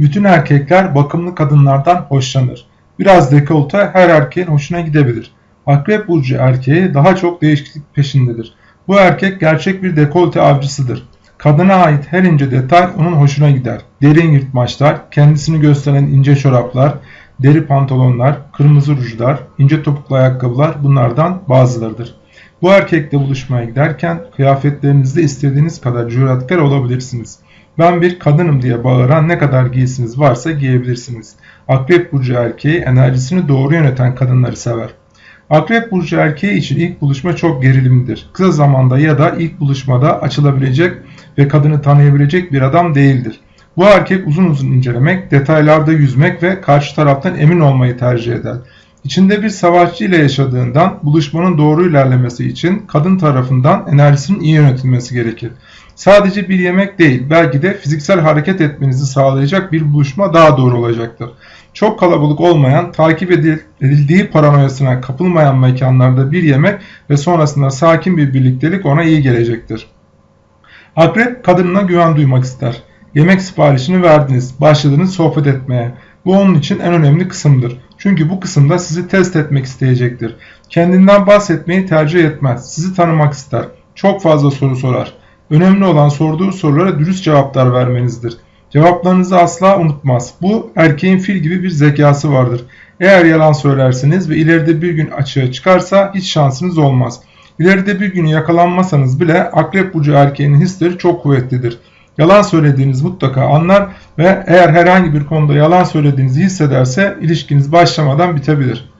Bütün erkekler bakımlı kadınlardan hoşlanır. Biraz dekolte her erkeğin hoşuna gidebilir. Akrep burcu erkeği daha çok değişiklik peşindedir. Bu erkek gerçek bir dekolte avcısıdır. Kadına ait her ince detay onun hoşuna gider. Derin yırtmaçlar, kendisini gösteren ince çoraplar, deri pantolonlar, kırmızı rujlar, ince topuklu ayakkabılar bunlardan bazılarıdır. Bu erkekle buluşmaya giderken kıyafetlerinizde istediğiniz kadar cüretkar olabilirsiniz. Ben bir kadınım diye bağıran ne kadar giysiniz varsa giyebilirsiniz. Akrep burcu erkeği enerjisini doğru yöneten kadınları sever. Akrep burcu erkeği için ilk buluşma çok gerilimlidir. Kısa zamanda ya da ilk buluşmada açılabilecek ve kadını tanıyabilecek bir adam değildir. Bu erkek uzun uzun incelemek, detaylarda yüzmek ve karşı taraftan emin olmayı tercih eder. İçinde bir savaşçı ile yaşadığından buluşmanın doğru ilerlemesi için kadın tarafından enerjisinin iyi yönetilmesi gerekir. Sadece bir yemek değil, belki de fiziksel hareket etmenizi sağlayacak bir buluşma daha doğru olacaktır. Çok kalabalık olmayan, takip edildiği paranoyasına kapılmayan mekanlarda bir yemek ve sonrasında sakin bir birliktelik ona iyi gelecektir. Akrep kadınına güven duymak ister. Yemek siparişini verdiniz, başladınız sohbet etmeye. Bu onun için en önemli kısımdır. Çünkü bu kısımda sizi test etmek isteyecektir. Kendinden bahsetmeyi tercih etmez. Sizi tanımak ister. Çok fazla soru sorar. Önemli olan sorduğu sorulara dürüst cevaplar vermenizdir. Cevaplarınızı asla unutmaz. Bu erkeğin fil gibi bir zekası vardır. Eğer yalan söylerseniz ve ileride bir gün açığa çıkarsa hiç şansınız olmaz. İleride bir gün yakalanmasanız bile akrep burcu erkeğinin hisleri çok kuvvetlidir. Yalan söylediğiniz mutlaka anlar ve eğer herhangi bir konuda yalan söylediğinizi hissederse ilişkiniz başlamadan bitebilir.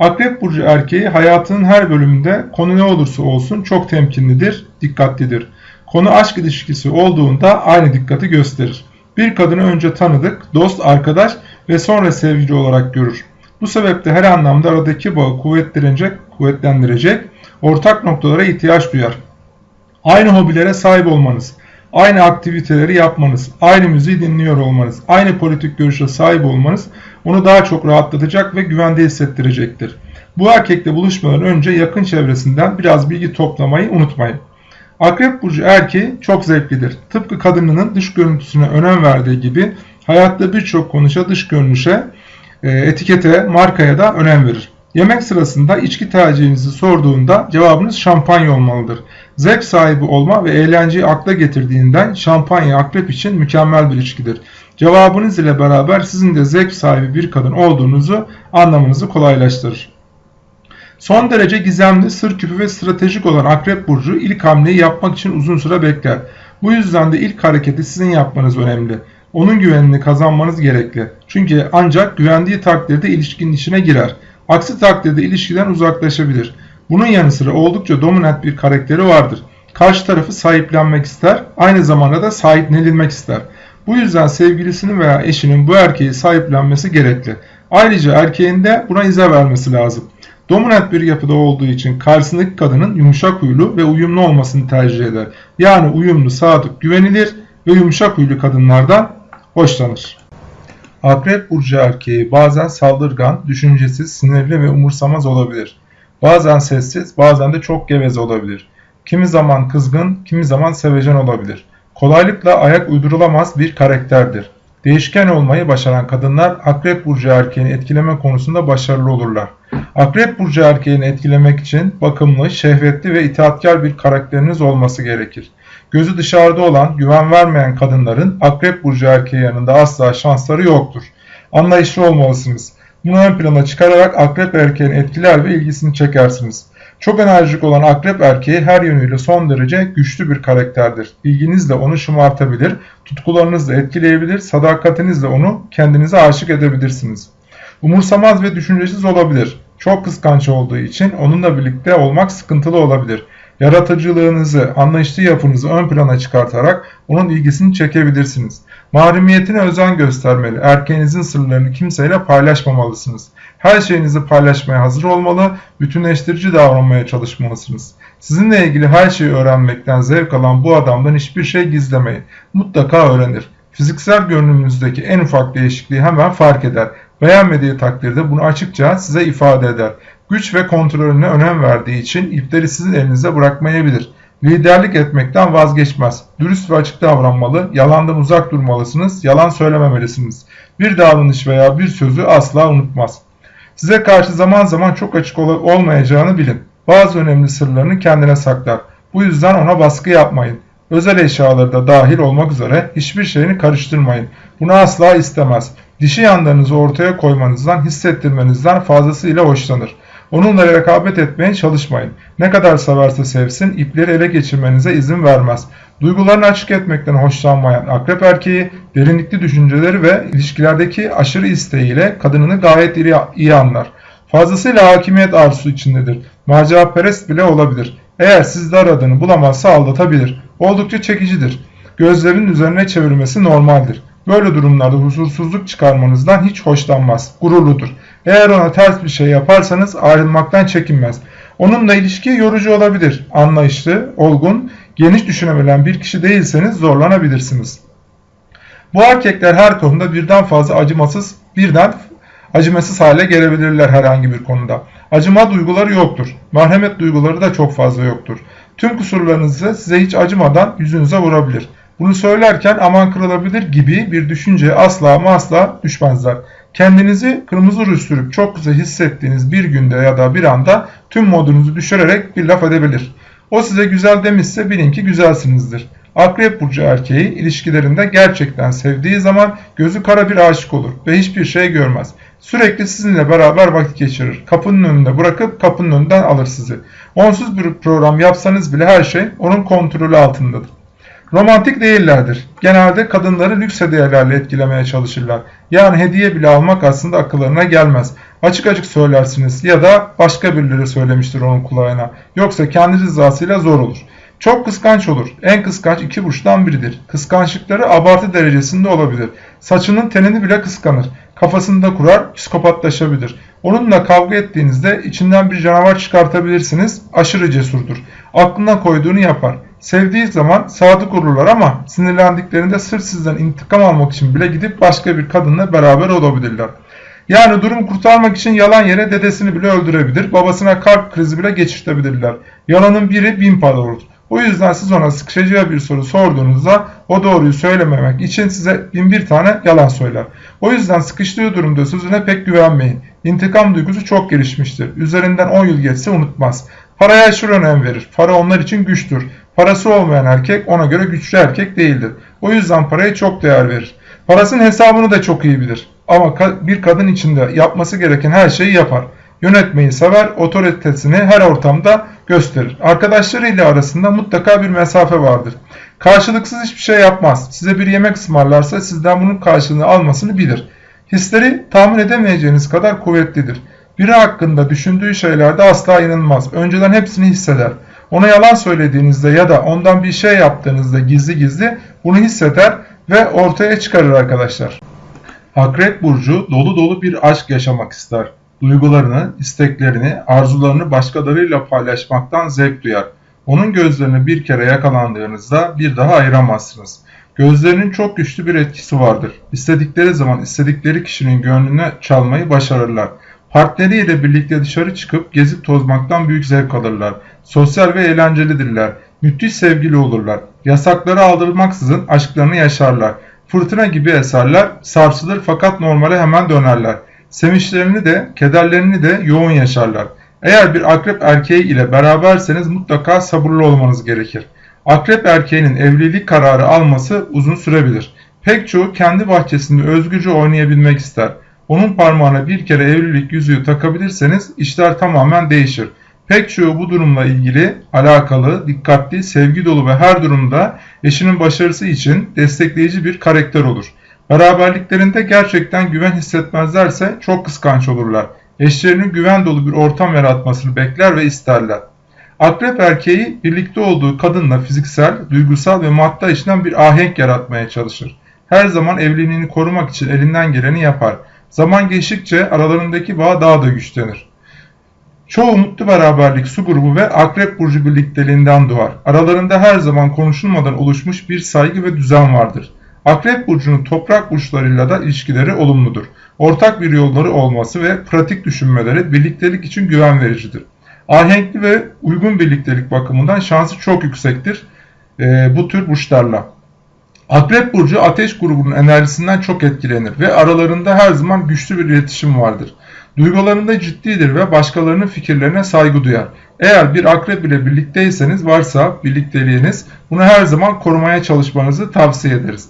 Akrep burcu erkeği hayatının her bölümünde konu ne olursa olsun çok temkinlidir, dikkatlidir. Konu aşk ilişkisi olduğunda aynı dikkati gösterir. Bir kadını önce tanıdık, dost, arkadaş ve sonra sevgili olarak görür. Bu sebeple her anlamda aradaki bağı kuvvetlendirecek, kuvvetlendirecek ortak noktalara ihtiyaç duyar. Aynı hobilere sahip olmanız, aynı aktiviteleri yapmanız, aynı müziği dinliyor olmanız, aynı politik görüşe sahip olmanız onu daha çok rahatlatacak ve güvende hissettirecektir. Bu erkekle buluşmadan önce yakın çevresinden biraz bilgi toplamayı unutmayın. Akrep burcu erkeği çok zevklidir. Tıpkı kadınının dış görüntüsüne önem verdiği gibi hayatta birçok konuşa dış görünüşe, e, etikete, markaya da önem verir. Yemek sırasında içki tercihinizi sorduğunda cevabınız şampanya olmalıdır. Zevk sahibi olma ve eğlenceyi akla getirdiğinden şampanya akrep için mükemmel bir içkidir. Cevabınız ile beraber sizin de zevk sahibi bir kadın olduğunuzu anlamanızı kolaylaştırır. Son derece gizemli, sır küpü ve stratejik olan Akrep Burcu ilk hamleyi yapmak için uzun süre bekler. Bu yüzden de ilk hareketi sizin yapmanız önemli. Onun güvenini kazanmanız gerekli. Çünkü ancak güvendiği takdirde ilişkinin içine girer. Aksi takdirde ilişkiden uzaklaşabilir. Bunun yanı sıra oldukça dominant bir karakteri vardır. Karşı tarafı sahiplenmek ister, aynı zamanda da sahiplenilmek ister. Bu yüzden sevgilisinin veya eşinin bu erkeği sahiplenmesi gerekli. Ayrıca erkeğin de buna izah vermesi lazım. Dominant bir yapıda olduğu için karşısındaki kadının yumuşak huylu ve uyumlu olmasını tercih eder. Yani uyumlu, sadık, güvenilir ve yumuşak huylu kadınlardan hoşlanır. Akrep burcu erkeği bazen saldırgan, düşüncesiz, sinirli ve umursamaz olabilir. Bazen sessiz, bazen de çok geveze olabilir. Kimi zaman kızgın, kimi zaman sevecen olabilir. Kolaylıkla ayak uydurulamaz bir karakterdir. Değişken olmayı başaran kadınlar Akrep Burcu erkeğini etkileme konusunda başarılı olurlar. Akrep Burcu erkeğini etkilemek için bakımlı, şehvetli ve itaatkar bir karakteriniz olması gerekir. Gözü dışarıda olan, güven vermeyen kadınların Akrep Burcu erkeği yanında asla şansları yoktur. Anlayışlı olmalısınız. Bunu ön plana çıkararak Akrep erkeğini etkiler ve ilgisini çekersiniz. Çok enerjik olan akrep erkeği her yönüyle son derece güçlü bir karakterdir. İlginizle onu şımartabilir, tutkularınızla etkileyebilir, sadakatinizle onu kendinize aşık edebilirsiniz. Umursamaz ve düşüncesiz olabilir. Çok kıskanç olduğu için onunla birlikte olmak sıkıntılı olabilir. Yaratıcılığınızı, anlayışlı yapınızı ön plana çıkartarak onun ilgisini çekebilirsiniz. Mahremiyetine özen göstermeli. Erkeğinizin sırlarını kimseyle paylaşmamalısınız. Her şeyinizi paylaşmaya hazır olmalı, bütünleştirici davranmaya çalışmalısınız. Sizinle ilgili her şeyi öğrenmekten zevk alan bu adamdan hiçbir şey gizlemeyin. Mutlaka öğrenir. Fiziksel görünümünüzdeki en ufak değişikliği hemen fark eder. Beğenmediği takdirde bunu açıkça size ifade eder. Güç ve kontrolüne önem verdiği için ipleri sizin elinize bırakmayabilir. Liderlik etmekten vazgeçmez. Dürüst ve açık davranmalı, yalandan uzak durmalısınız, yalan söylememelisiniz. Bir davranış veya bir sözü asla unutmaz. Size karşı zaman zaman çok açık ol olmayacağını bilin. Bazı önemli sırlarını kendine saklar. Bu yüzden ona baskı yapmayın. Özel eşyaları da dahil olmak üzere hiçbir şeyini karıştırmayın. Bunu asla istemez. Dişi yanlarınızı ortaya koymanızdan, hissettirmenizden fazlasıyla hoşlanır. Onunla rekabet etmeye çalışmayın. Ne kadar severse sevsin, ipleri ele geçirmenize izin vermez. Duygularını açık etmekten hoşlanmayan akrep erkeği, derinlikli düşünceleri ve ilişkilerdeki aşırı isteğiyle kadınını gayet iyi, anlar. Fazlasıyla hakimiyet arzusu içindedir. Maceraperest bile olabilir. Eğer sizde aradığını bulamazsa aldatabilir. Oldukça çekicidir. Gözlerin üzerine çevirmesi normaldir. Böyle durumlarda huzursuzluk çıkarmanızdan hiç hoşlanmaz. Gururludur. Eğer ona ters bir şey yaparsanız ayrılmaktan çekinmez. Onunla ilişki yorucu olabilir. Anlayışlı, olgun, geniş düşünebilen bir kişi değilseniz zorlanabilirsiniz. Bu erkekler her konuda birden fazla acımasız, birden acımasız hale gelebilirler herhangi bir konuda. Acıma duyguları yoktur. Merhamet duyguları da çok fazla yoktur. Tüm kusurlarınızı size hiç acımadan yüzünüze vurabilir. Bunu söylerken aman kırılabilir gibi bir düşünceye asla ama asla düşmezler. Kendinizi kırmızı ruj sürüp çok güzel hissettiğiniz bir günde ya da bir anda tüm modunuzu düşürerek bir laf edebilir. O size güzel demişse bilin ki güzelsinizdir. Akrep burcu erkeği ilişkilerinde gerçekten sevdiği zaman gözü kara bir aşık olur ve hiçbir şey görmez. Sürekli sizinle beraber vakit geçirir. Kapının önünde bırakıp kapının önünden alır sizi. Onsuz bir program yapsanız bile her şey onun kontrolü altındadır. Romantik değillerdir. Genelde kadınları lüks hediyelerle etkilemeye çalışırlar. Yani hediye bile almak aslında akıllarına gelmez. Açık açık söylersiniz ya da başka birileri söylemiştir onun kulağına. Yoksa kendi rızasıyla zor olur. Çok kıskanç olur. En kıskanç iki burçtan biridir. Kıskançlıkları abartı derecesinde olabilir. Saçının tenini bile kıskanır. Kafasında kurar, psikopatlaşabilir. Onunla kavga ettiğinizde içinden bir canavar çıkartabilirsiniz. Aşırı cesurdur. Aklına koyduğunu yapar. Sevdiği zaman sadık olurlar ama sinirlendiklerinde sırf sizden intikam almak için bile gidip başka bir kadınla beraber olabilirler. Yani durumu kurtarmak için yalan yere dedesini bile öldürebilir, babasına kalp krizi bile geçirtebilirler. Yalanın biri bin para olur. O yüzden siz ona sıkışacağı bir soru sorduğunuzda o doğruyu söylememek için size bin bir tane yalan söyler. O yüzden sıkıştığı durumda sözüne pek güvenmeyin. İntikam duygusu çok gelişmiştir. Üzerinden 10 yıl geçse unutmaz. Paraya aşırı önem verir. Para onlar için güçtür. Parası olmayan erkek ona göre güçlü erkek değildir. O yüzden paraya çok değer verir. Parasının hesabını da çok iyi bilir. Ama bir kadın içinde yapması gereken her şeyi yapar. Yönetmeyi sever, otoritesini her ortamda gösterir. Arkadaşlarıyla arasında mutlaka bir mesafe vardır. Karşılıksız hiçbir şey yapmaz. Size bir yemek ısmarlarsa sizden bunun karşılığını almasını bilir. Hisleri tahmin edemeyeceğiniz kadar kuvvetlidir. Biri hakkında düşündüğü şeylerde asla inanmaz. Önceden hepsini hisseder. Ona yalan söylediğinizde ya da ondan bir şey yaptığınızda gizli gizli bunu hisseder ve ortaya çıkarır arkadaşlar. Akrep Burcu dolu dolu bir aşk yaşamak ister. Duygularını, isteklerini, arzularını başkalarıyla paylaşmaktan zevk duyar. Onun gözlerini bir kere yakalandığınızda bir daha ayıramazsınız. Gözlerinin çok güçlü bir etkisi vardır. İstedikleri zaman istedikleri kişinin gönlüne çalmayı başarırlar. Partneriyle birlikte dışarı çıkıp gezip tozmaktan büyük zevk alırlar. Sosyal ve eğlencelidirler. Müthiş sevgili olurlar. Yasakları aldırmaksızın aşklarını yaşarlar. Fırtına gibi eserler, sarsılır fakat normale hemen dönerler. Sevinçlerini de, kederlerini de yoğun yaşarlar. Eğer bir akrep erkeği ile beraberseniz mutlaka sabırlı olmanız gerekir. Akrep erkeğinin evlilik kararı alması uzun sürebilir. Pek çoğu kendi bahçesinde özgürce oynayabilmek ister. Onun parmağına bir kere evlilik yüzüğü takabilirseniz işler tamamen değişir. Pek çoğu bu durumla ilgili alakalı, dikkatli, sevgi dolu ve her durumda eşinin başarısı için destekleyici bir karakter olur. Beraberliklerinde gerçekten güven hissetmezlerse çok kıskanç olurlar. Eşlerinin güven dolu bir ortam yaratmasını bekler ve isterler. Akrep erkeği birlikte olduğu kadınla fiziksel, duygusal ve madde açıdan bir ahenk yaratmaya çalışır. Her zaman evliliğini korumak için elinden geleni yapar. Zaman geçtikçe aralarındaki bağ daha da güçlenir. Çoğu mutlu beraberlik su grubu ve akrep burcu birlikteliğinden doğar. Aralarında her zaman konuşulmadan oluşmuş bir saygı ve düzen vardır. Akrep burcunun toprak burçlarıyla da ilişkileri olumludur. Ortak bir yolları olması ve pratik düşünmeleri birliktelik için güven vericidir. Ahenkli ve uygun birliktelik bakımından şansı çok yüksektir e, bu tür burçlarla. Akrep burcu ateş grubunun enerjisinden çok etkilenir ve aralarında her zaman güçlü bir iletişim vardır. Duygularında ciddidir ve başkalarının fikirlerine saygı duyar. Eğer bir akrep ile birlikteyseniz varsa birlikteliğiniz bunu her zaman korumaya çalışmanızı tavsiye ederiz.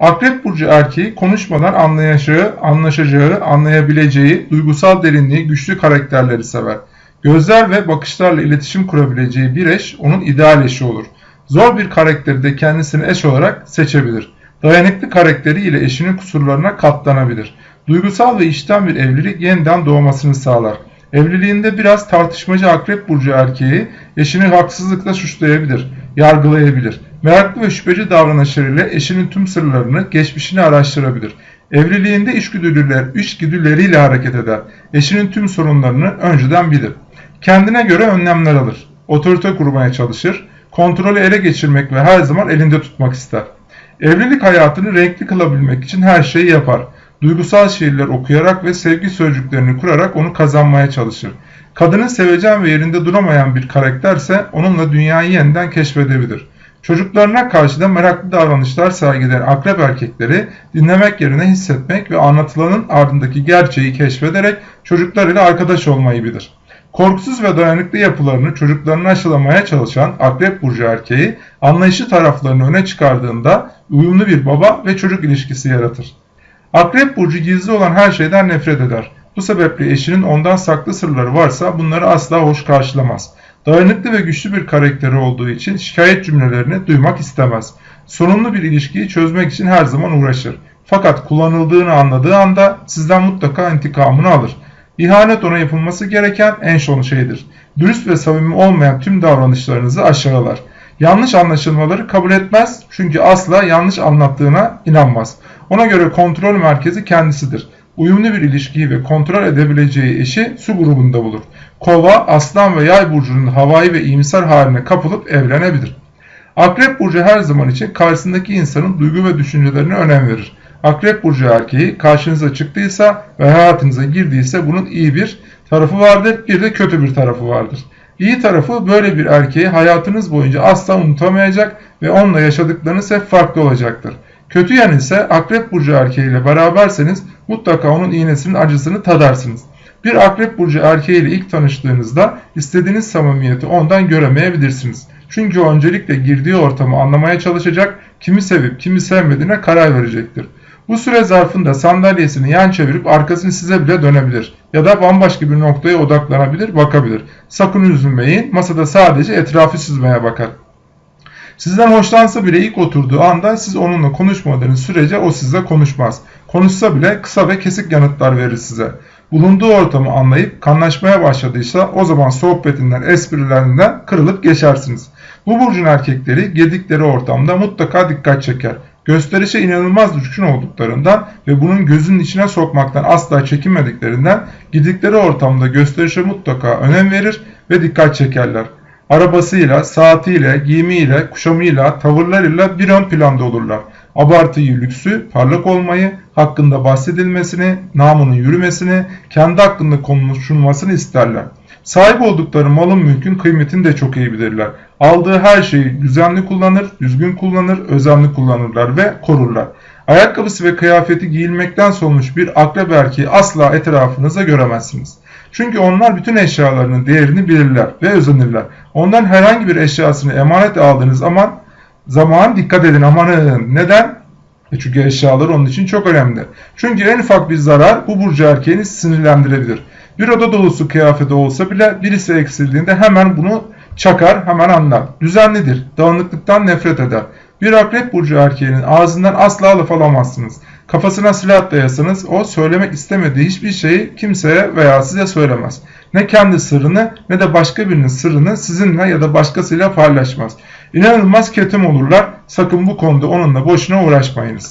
Akrep burcu erkeği konuşmadan anlayacağı, anlaşacağı, anlayabileceği, duygusal derinliği, güçlü karakterleri sever. Gözler ve bakışlarla iletişim kurabileceği bir eş onun ideal eşi olur. Zor bir karakteri de kendisini eş olarak seçebilir. Dayanıklı karakteri ile eşinin kusurlarına katlanabilir. Duygusal ve içten bir evlilik yeniden doğmasını sağlar. Evliliğinde biraz tartışmacı akrep burcu erkeği eşini haksızlıkla suçlayabilir, yargılayabilir. Meraklı ve şüpheci davranışlarıyla eşinin tüm sırlarını, geçmişini araştırabilir. Evliliğinde içgüdüler, içgüdüleriyle hareket eder. Eşinin tüm sorunlarını önceden bilir. Kendine göre önlemler alır. Otorite kurmaya çalışır. Kontrolü ele geçirmek ve her zaman elinde tutmak ister. Evlilik hayatını renkli kılabilmek için her şeyi yapar. Duygusal şiirler okuyarak ve sevgi sözcüklerini kurarak onu kazanmaya çalışır. Kadının sevecen ve yerinde duramayan bir karakterse onunla dünyayı yeniden keşfedebilir. Çocuklarına karşı da meraklı davranışlar sergileyen akrep erkekleri dinlemek yerine hissetmek ve anlatılanın ardındaki gerçeği keşfederek çocuklarıyla arkadaş olmayı bilir. Korkusuz ve dayanıklı yapılarını çocuklarına aşılamaya çalışan akrep burcu erkeği anlayışı taraflarını öne çıkardığında uyumlu bir baba ve çocuk ilişkisi yaratır. Akrep burcu gizli olan her şeyden nefret eder. Bu sebeple eşinin ondan saklı sırları varsa bunları asla hoş karşılamaz. Dayanıklı ve güçlü bir karakteri olduğu için şikayet cümlelerini duymak istemez. Sorunlu bir ilişkiyi çözmek için her zaman uğraşır. Fakat kullanıldığını anladığı anda sizden mutlaka intikamını alır. İhanet ona yapılması gereken en son şeydir. Dürüst ve samimi olmayan tüm davranışlarınızı aşağılar. Yanlış anlaşılmaları kabul etmez çünkü asla yanlış anlattığına inanmaz. Ona göre kontrol merkezi kendisidir. Uyumlu bir ilişkiyi ve kontrol edebileceği eşi su grubunda bulur. Kova, aslan ve yay burcunun havai ve iyimser haline kapılıp evlenebilir. Akrep burcu her zaman için karşısındaki insanın duygu ve düşüncelerine önem verir. Akrep burcu erkeği karşınıza çıktıysa ve hayatınıza girdiyse bunun iyi bir tarafı vardır, bir de kötü bir tarafı vardır. İyi tarafı böyle bir erkeği hayatınız boyunca asla unutamayacak ve onunla yaşadıklarınız hep farklı olacaktır. Kötü yanı ise akrep burcu erkeğiyle beraberseniz mutlaka onun iğnesinin acısını tadarsınız. Bir akrep burcu erkeğiyle ilk tanıştığınızda istediğiniz samimiyeti ondan göremeyebilirsiniz. Çünkü öncelikle girdiği ortamı anlamaya çalışacak, kimi sevip kimi sevmediğine karar verecektir. Bu süre zarfında sandalyesini yan çevirip arkasını size bile dönebilir ya da bambaşka bir noktaya odaklanabilir, bakabilir. Sakın üzülmeyin, masada sadece etrafı süzmeye bakar. Sizden hoşlansa bile ilk oturduğu anda siz onunla konuşmadığınız sürece o sizle konuşmaz. Konuşsa bile kısa ve kesik yanıtlar verir size. Bulunduğu ortamı anlayıp kanlaşmaya başladıysa o zaman sohbetinden, esprilerinden kırılıp geçersiniz. Bu burcun erkekleri girdikleri ortamda mutlaka dikkat çeker. Gösterişe inanılmaz düşkün olduklarından ve bunun gözünün içine sokmaktan asla çekinmediklerinden gidikleri ortamda gösterişe mutlaka önem verir ve dikkat çekerler. Arabasıyla, saatiyle, giyimiyle, kuşamıyla, tavırlarıyla bir ön planda olurlar. Abartıyı, lüksü, parlak olmayı, hakkında bahsedilmesini, namının yürümesini, kendi hakkında konuşulmasını isterler. Sahip oldukları malın mülkün kıymetini de çok iyi bilirler. Aldığı her şeyi düzenli kullanır, düzgün kullanır, özenli kullanırlar ve korurlar. Ayakkabısı ve kıyafeti giyilmekten solmuş bir akrep erkeği asla etrafınıza göremezsiniz. Çünkü onlar bütün eşyalarının değerini bilirler ve özenirler. Ondan herhangi bir eşyasını emanet aldığınız zaman zaman dikkat edin amanın. Neden? E çünkü eşyalar onun için çok önemli. Çünkü en ufak bir zarar bu burcu erkeğini sinirlendirebilir. Bir oda dolusu kıyafeti olsa bile birisi eksildiğinde hemen bunu çakar, hemen anlar. Düzenlidir, dağınıklıktan nefret eder. Bir akrep burcu erkeğinin ağzından asla laf alamazsınız. Kafasına silah dayasanız o söylemek istemediği hiçbir şeyi kimseye veya size söylemez. Ne kendi sırrını ne de başka birinin sırrını sizinle ya da başkasıyla paylaşmaz. İnanılmaz ketum olurlar. Sakın bu konuda onunla boşuna uğraşmayınız.